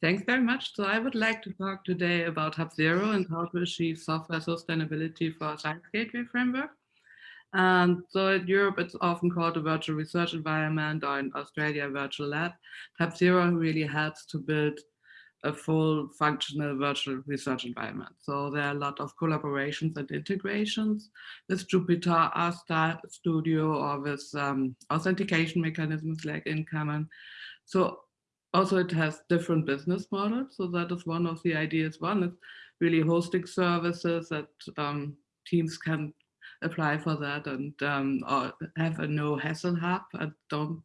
Thanks very much. So I would like to talk today about Hub Zero and how to achieve software sustainability for a Science Gateway framework. And so in Europe, it's often called a virtual research environment or in Australia, virtual lab. Hub Zero really helps to build a full functional virtual research environment. So there are a lot of collaborations and integrations with Jupyter, R Studio, or with um, authentication mechanisms like InCommon. So also it has different business models. So that is one of the ideas. One is really hosting services that um, teams can apply for that and um, have a no hassle hub and don't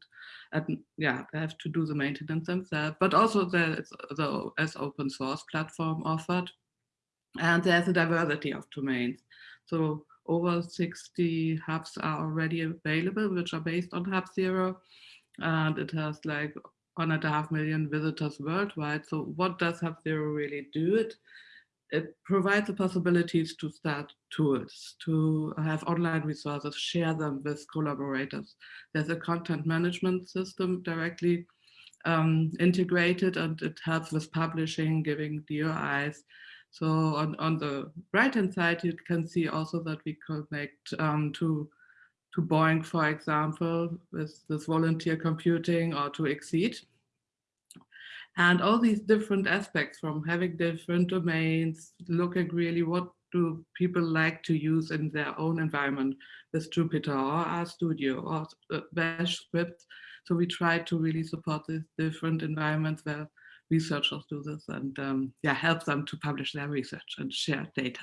and yeah have to do the maintenance themselves but also there's the as open source platform offered and there's a diversity of domains so over 60 hubs are already available which are based on hub zero and it has like one and a half million visitors worldwide. So what does HubZero really do? It, it provides the possibilities to start tools, to have online resources, share them with collaborators. There's a content management system directly um, integrated and it helps with publishing, giving DOIs. So on, on the right-hand side, you can see also that we connect um, to to BOINC, for example, with this volunteer computing or to XSEDE. And all these different aspects from having different domains, looking really what do people like to use in their own environment with Jupyter or RStudio or Bash scripts. So we try to really support these different environments where researchers do this and um, yeah, help them to publish their research and share data.